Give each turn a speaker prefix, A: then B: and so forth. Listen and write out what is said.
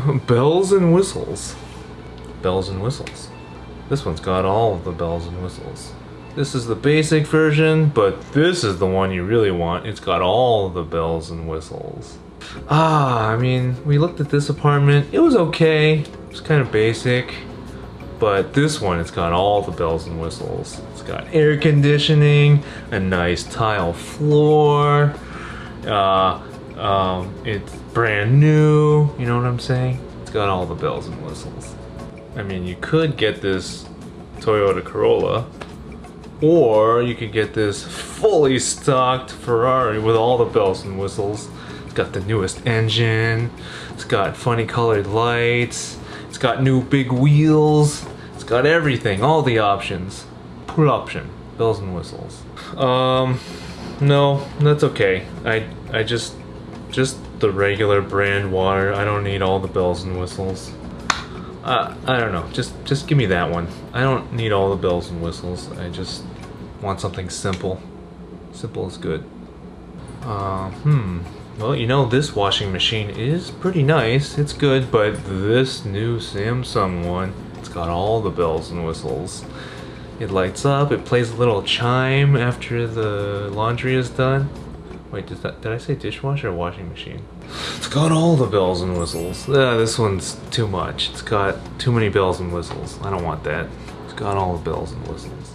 A: bells and whistles. Bells and whistles. This one's got all of the bells and whistles. This is the basic version, but this is the one you really want. It's got all the bells and whistles. Ah, I mean, we looked at this apartment. It was okay. It's kind of basic. But this one, it's got all the bells and whistles. It's got air conditioning, a nice tile floor. Uh, um, it's brand new. You know what I'm saying? It's got all the bells and whistles. I mean, you could get this Toyota Corolla, or you could get this fully stocked Ferrari with all the bells and whistles. It's got the newest engine, it's got funny colored lights, it's got new big wheels, it's got everything, all the options. Full option, bells and whistles. Um, no, that's okay. I, I just, just the regular brand water. I don't need all the bells and whistles. Uh, I don't know. Just just give me that one. I don't need all the bells and whistles. I just want something simple. Simple is good. Uh, hmm. Well, you know, this washing machine is pretty nice. It's good, but this new Samsung one, it's got all the bells and whistles. It lights up, it plays a little chime after the laundry is done. Wait, did, that, did I say dishwasher or washing machine? It's got all the bells and whistles. Yeah, this one's too much. It's got too many bells and whistles. I don't want that. It's got all the bells and whistles.